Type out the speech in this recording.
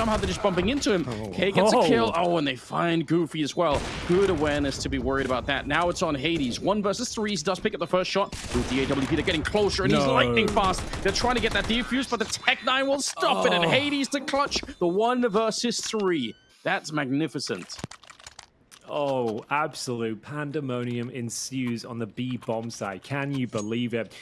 somehow they're just bumping into him. Oh. K gets a oh. kill. Oh, and they find Goofy as well. Good awareness to be worried about that. Now it's on Hades. One versus three. He does pick up the first shot with the AWP. They're getting closer, and he's lightning fast. They're trying to get that defuse, but the Tec-9 will stop it, and oh. Hades to clutch the one versus three. That's magnificent. Oh, absolute pandemonium ensues on the B bomb site. Can you believe it?